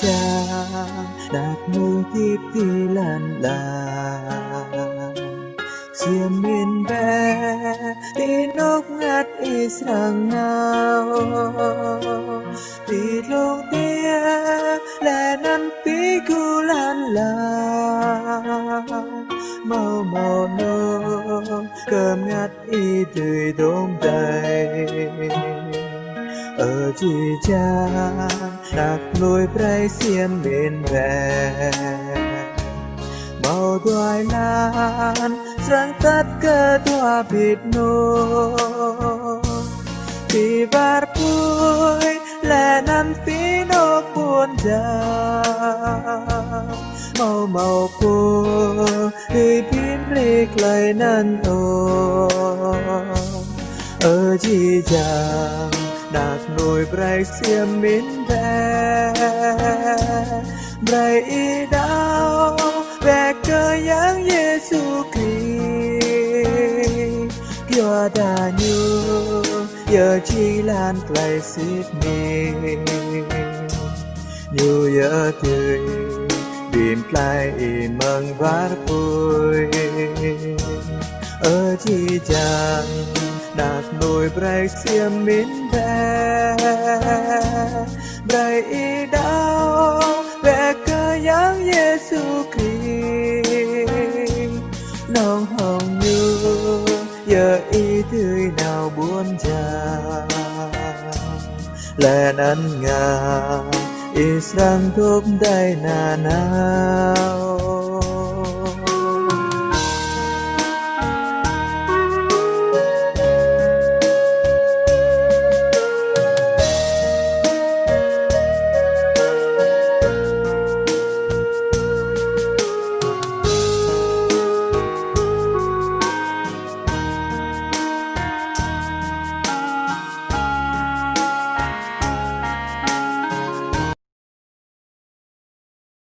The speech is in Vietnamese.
chi cha đạt mưu tiếp thì lan là xiêm miên bé thì ngát ngắt israng nào. Thì lúc tia là năm tí cu lan là màu màu nô cơm ngắt y tươi đốm đầy ở chi cha, đặt nuôi prai xiêm bên về màu đoài lan sang tất cơ tua bịt nô thì var vui là năm tí nô buồn già màu màu pù thì pin lịch lại năn ô ở chi cha đạt nổi bray xiêm mến ve bray y đau về cơ yang Giêsu kỳ. Kia đà nhu giờ chi lan brai xít mi. Nhu giờ tươi, bìm play mừng vát vui ở chi chàng đạt nổi bray xiêm mến bè. Bray y đau bè cơ giáng Giêsu Christ nong hồng như giờ y tươi nào buồn già lên năn ngà Israel thuốc đầy nà nào